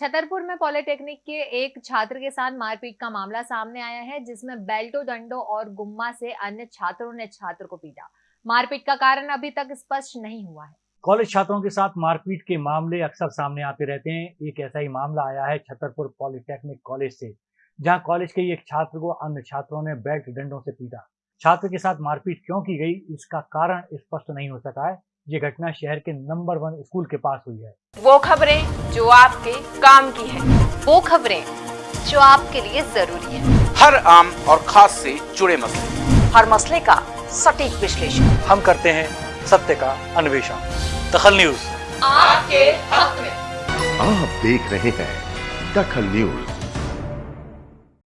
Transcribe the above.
छतरपुर में पॉलिटेक्निक के एक छात्र के साथ मारपीट का मामला सामने आया है, जिसमें बेल्टो, दंडो और गुम्मा से अन्य छात्रों ने छात्र को पीटा। मारपीट का कारण अभी तक स्पष्ट नहीं हुआ है। कॉलेज छात्रों के साथ मारपीट के मामले अक्सर सामने आते रहते हैं। एक ऐसा ही मामला आया है छतरपुर पॉलिटेक्निक कॉलेज से, जहाँ कॉलेज के एक छात्र को अन्य छात्रों ने बेल्ट डंडों से पीटा। छात्र के साथ मारपीट क्यों की गई? इसका कारण स्पष्ट नहीं हो सका है। ये घटना शहर के नंबर वन स्कूल के पास हुई है। वो खबरें जो आपके काम की है। वो खबरें जो आपके लिए ज़रूरी है। हर आम और खास से जुड़े मसले। हर मसले का सटीक विश्लेषण। हम करते हैं सत्य का अन्वेषण। दखल न्यूज़। आपके हक में। आप देख रहे हैं दखल न्यूज़।